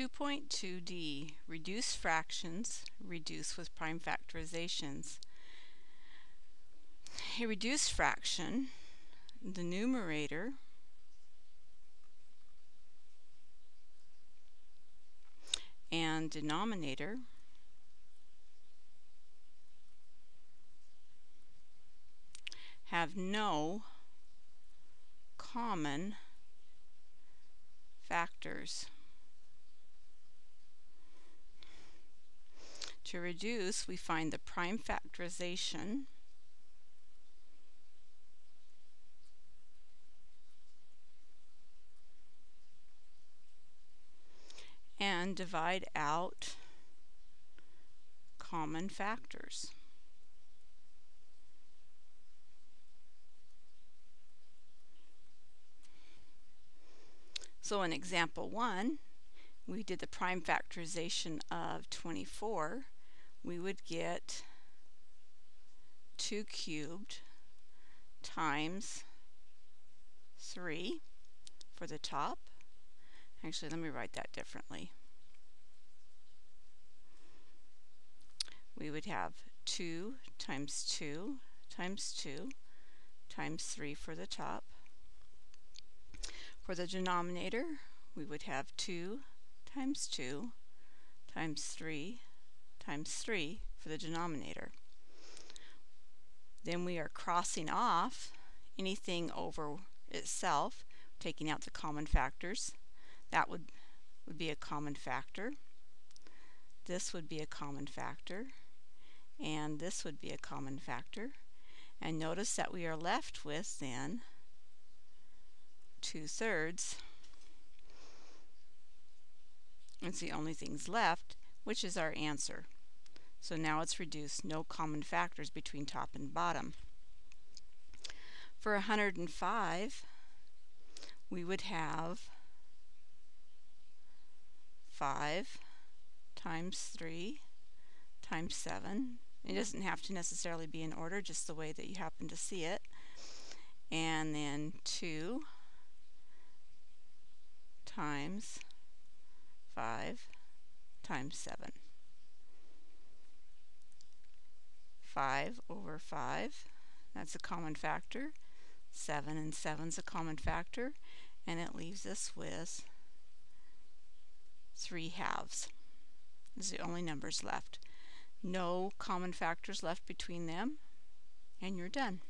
2.2d, reduce fractions, reduce with prime factorizations. A reduced fraction, the numerator and denominator have no common factors. To reduce, we find the prime factorization and divide out common factors. So in example 1, we did the prime factorization of 24. We would get 2 cubed times 3 for the top Actually, let me write that differently. We would have 2 times 2 times 2 times 3 for the top. For the denominator, we would have 2 times 2 times 3 times 3 for the denominator. Then we are crossing off anything over itself, taking out the common factors. That would, would be a common factor. This would be a common factor. And this would be a common factor. And notice that we are left with then 2 thirds. It's the only things left, which is our answer. So now it's reduced, no common factors between top and bottom. For 105, we would have 5 times 3 times 7. It doesn't have to necessarily be in order, just the way that you happen to see it. And then 2 times 5 times 7. 5 over 5, that's a common factor. 7 and 7 is a common factor. And it leaves us with 3 halves. Is the only numbers left. No common factors left between them, and you're done.